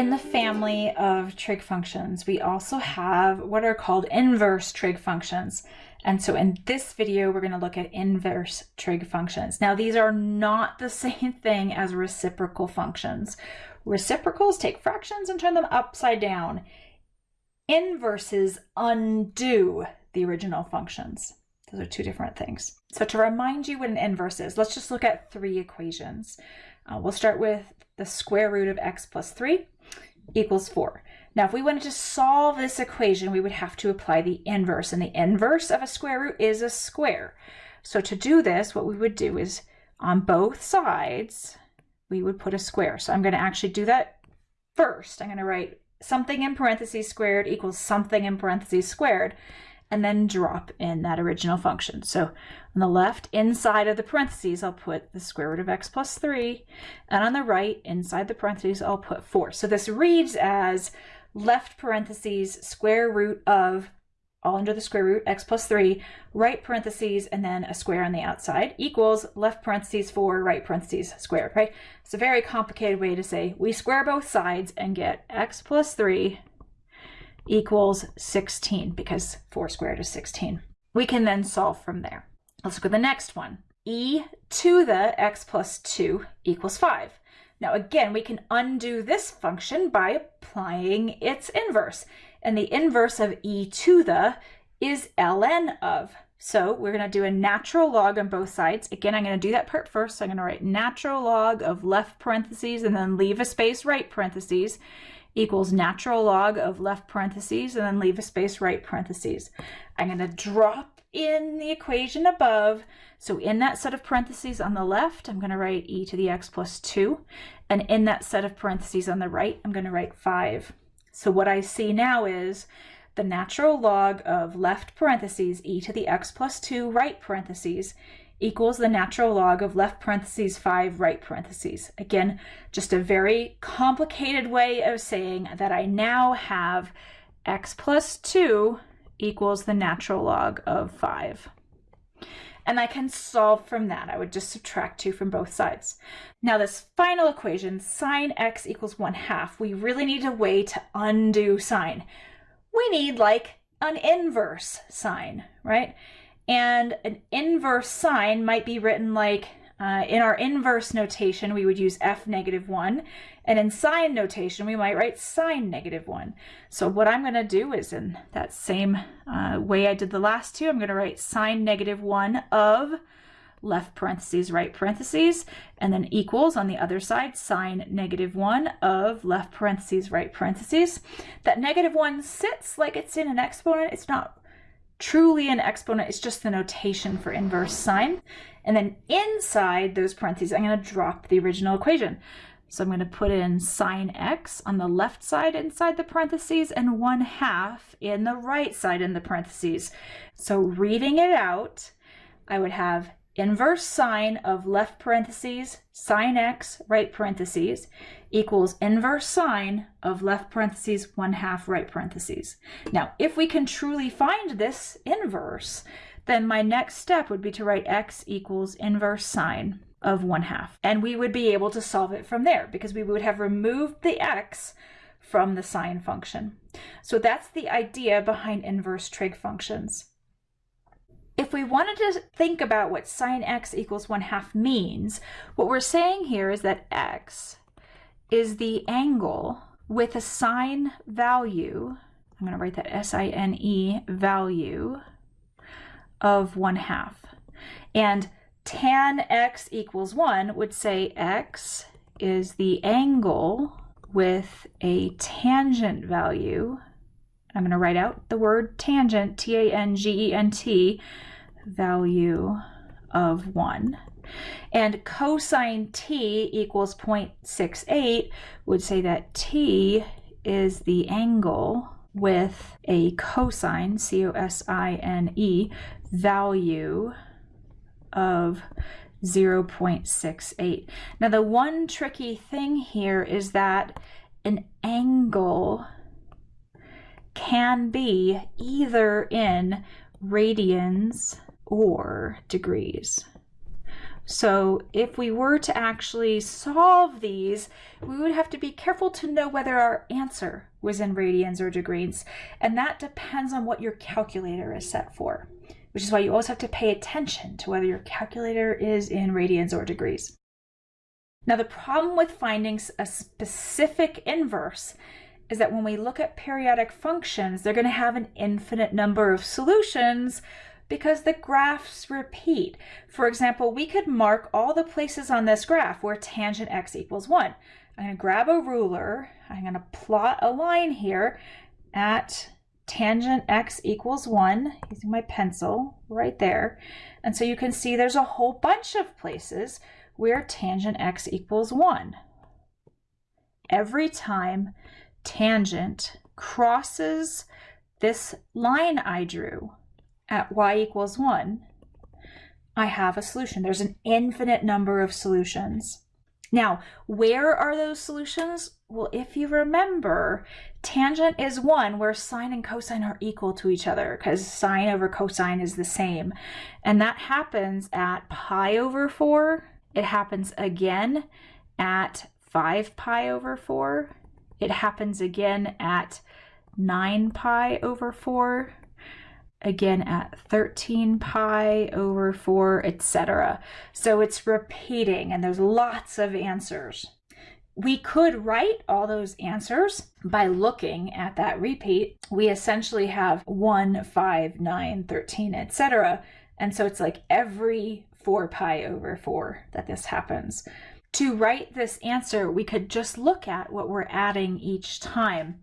In the family of trig functions, we also have what are called inverse trig functions. And so in this video, we're going to look at inverse trig functions. Now, these are not the same thing as reciprocal functions. Reciprocals take fractions and turn them upside down. Inverses undo the original functions. Those are two different things. So to remind you what an inverse is, let's just look at three equations. Uh, we'll start with the square root of x plus 3 equals 4. Now, if we wanted to solve this equation, we would have to apply the inverse, and the inverse of a square root is a square. So to do this, what we would do is on both sides, we would put a square. So I'm going to actually do that first. I'm going to write something in parentheses squared equals something in parentheses squared and then drop in that original function. So on the left inside of the parentheses, I'll put the square root of x plus 3, and on the right inside the parentheses, I'll put 4. So this reads as left parentheses square root of all under the square root, x plus 3, right parentheses, and then a square on the outside, equals left parentheses 4, right parentheses squared, right? It's a very complicated way to say we square both sides and get x plus 3 equals 16 because 4 squared is 16. We can then solve from there. Let's look at the next one. e to the x plus 2 equals 5. Now again, we can undo this function by applying its inverse. And the inverse of e to the is ln of. So we're going to do a natural log on both sides. Again, I'm going to do that part first. So I'm going to write natural log of left parentheses and then leave a space right parentheses equals natural log of left parentheses and then leave a space right parentheses. I'm going to drop in the equation above. So in that set of parentheses on the left, I'm going to write e to the x plus 2. And in that set of parentheses on the right, I'm going to write 5. So what I see now is the natural log of left parentheses e to the x plus 2 right parentheses equals the natural log of left parentheses 5 right parentheses. Again, just a very complicated way of saying that I now have x plus 2 equals the natural log of 5. And I can solve from that. I would just subtract 2 from both sides. Now this final equation, sine x equals 1 half, we really need a way to undo sine. We need like an inverse sine, right? And an inverse sine might be written like, uh, in our inverse notation, we would use f negative 1. And in sine notation, we might write sine negative 1. So what I'm going to do is in that same uh, way I did the last two, I'm going to write sine negative 1 of left parentheses, right parentheses, and then equals on the other side, sine negative 1 of left parentheses, right parentheses. That negative 1 sits like it's in an exponent. It's not truly an exponent is just the notation for inverse sine. And then inside those parentheses, I'm going to drop the original equation. So I'm going to put in sine x on the left side inside the parentheses and 1 half in the right side in the parentheses. So reading it out, I would have inverse sine of left parentheses, sine x, right parentheses, equals inverse sine of left parentheses, 1 half right parentheses. Now, if we can truly find this inverse, then my next step would be to write x equals inverse sine of 1 half. And we would be able to solve it from there because we would have removed the x from the sine function. So that's the idea behind inverse trig functions. If we wanted to think about what sine x equals 1 half means, what we're saying here is that x is the angle with a sine value, I'm going to write that S-I-N-E value of 1 half. And tan x equals 1 would say x is the angle with a tangent value. I'm going to write out the word tangent, T-A-N-G-E-N-T, value of 1. And cosine t equals 0.68 would say that t is the angle with a cosine, C-O-S-I-N-E, value of 0.68. Now the one tricky thing here is that an angle can be either in radians or degrees. So if we were to actually solve these, we would have to be careful to know whether our answer was in radians or degrees. And that depends on what your calculator is set for, which is why you always have to pay attention to whether your calculator is in radians or degrees. Now the problem with finding a specific inverse is that when we look at periodic functions, they're going to have an infinite number of solutions because the graphs repeat. For example, we could mark all the places on this graph where tangent x equals 1. I'm going to grab a ruler. I'm going to plot a line here at tangent x equals 1 using my pencil right there. And so you can see there's a whole bunch of places where tangent x equals 1. Every time tangent crosses this line I drew, at y equals 1, I have a solution. There's an infinite number of solutions. Now, where are those solutions? Well, if you remember, tangent is 1 where sine and cosine are equal to each other because sine over cosine is the same. And that happens at pi over 4. It happens again at 5 pi over 4. It happens again at 9 pi over 4 again at 13 pi over 4, etc. So it's repeating and there's lots of answers. We could write all those answers by looking at that repeat. We essentially have 1, 5, 9, 13, etc. And so it's like every 4 pi over 4 that this happens. To write this answer, we could just look at what we're adding each time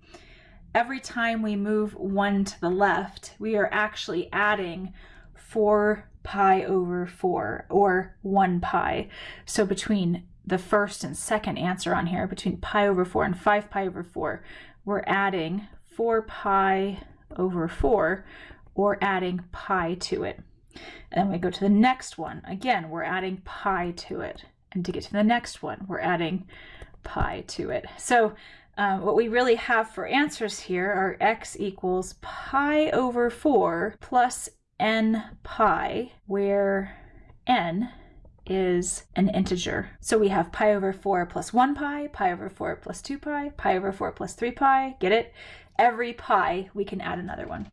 every time we move one to the left, we are actually adding 4 pi over 4 or 1 pi. So between the first and second answer on here, between pi over 4 and 5 pi over 4, we're adding 4 pi over 4 or adding pi to it. And then we go to the next one. Again, we're adding pi to it. And to get to the next one, we're adding pi to it. So um, what we really have for answers here are x equals pi over 4 plus n pi, where n is an integer. So we have pi over 4 plus 1 pi, pi over 4 plus 2 pi, pi over 4 plus 3 pi. Get it? Every pi, we can add another one.